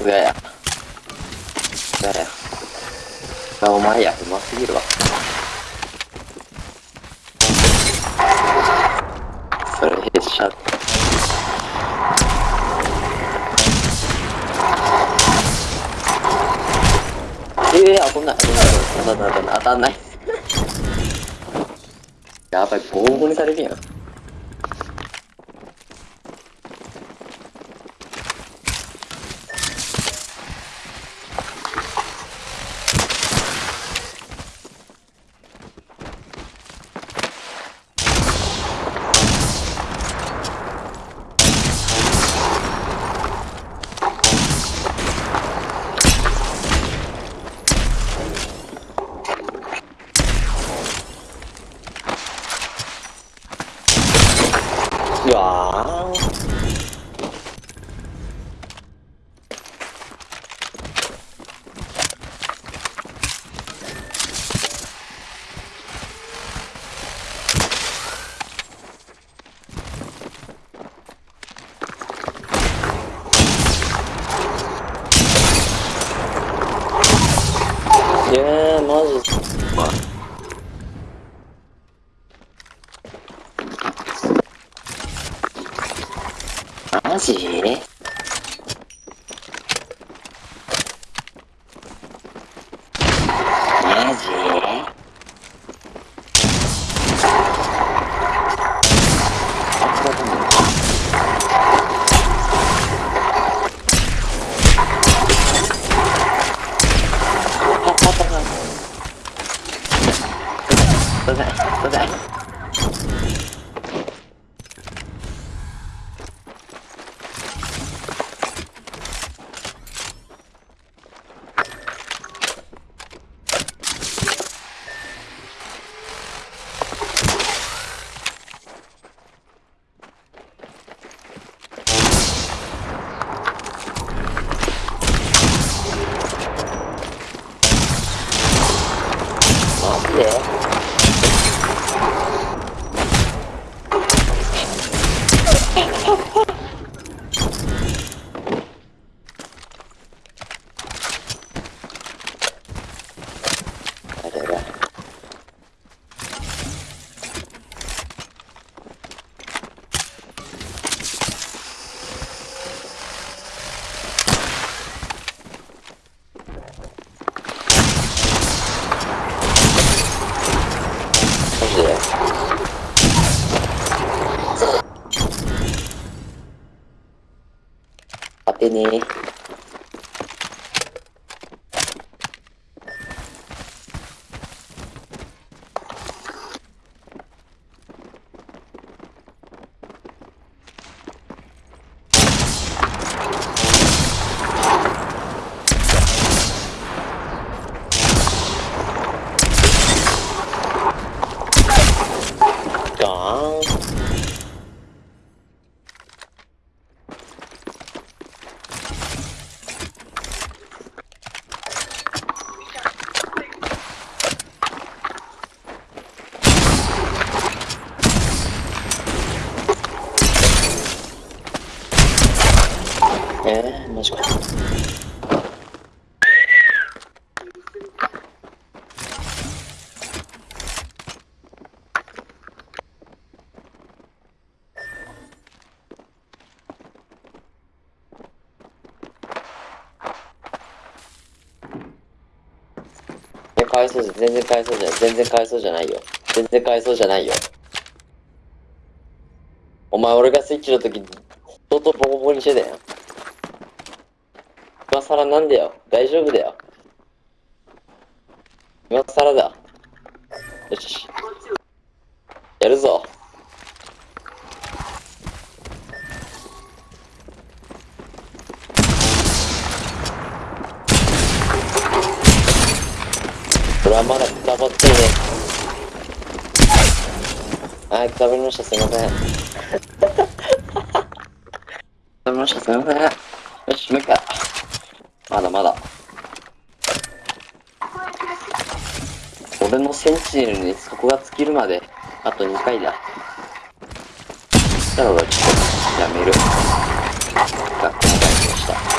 すがや。すや。あ、お前や、うますぎるわ。それ、ヘッシャー。ええー、当たんない。当たんない。当たんない。やばい、ボーボーにされるやん。うわいやー、マジ。まあマジ？マジ？すいません、すいません。マジでやだやだマジで当てねーガーンえー、マジか。え、かわいそうじゃ、全然かわいそうじゃない、全然かわいそうじゃないよ。全然かわいそうじゃないよ。お前、俺がスイッチの時、相当ボコボコにしてたやん。今更なんだよ。大丈夫だよ。今更だ。よし。やるぞ。俺はまだくたばってね。はい、くたばりました。すいません。くたばりました。すいません。よし、もう一回。まだまだ。俺のセンチネルにそこが尽きるまで、あと2回だ。そしたら俺はちょっとやめる。学校の